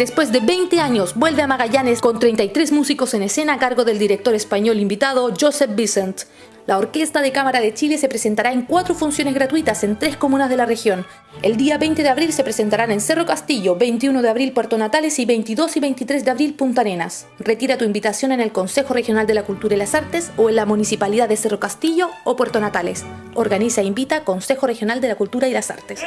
Después de 20 años, vuelve a Magallanes con 33 músicos en escena a cargo del director español invitado Joseph Vicent. La Orquesta de Cámara de Chile se presentará en cuatro funciones gratuitas en tres comunas de la región. El día 20 de abril se presentarán en Cerro Castillo, 21 de abril Puerto Natales y 22 y 23 de abril Punta Arenas. Retira tu invitación en el Consejo Regional de la Cultura y las Artes o en la Municipalidad de Cerro Castillo o Puerto Natales. Organiza e invita Consejo Regional de la Cultura y las Artes.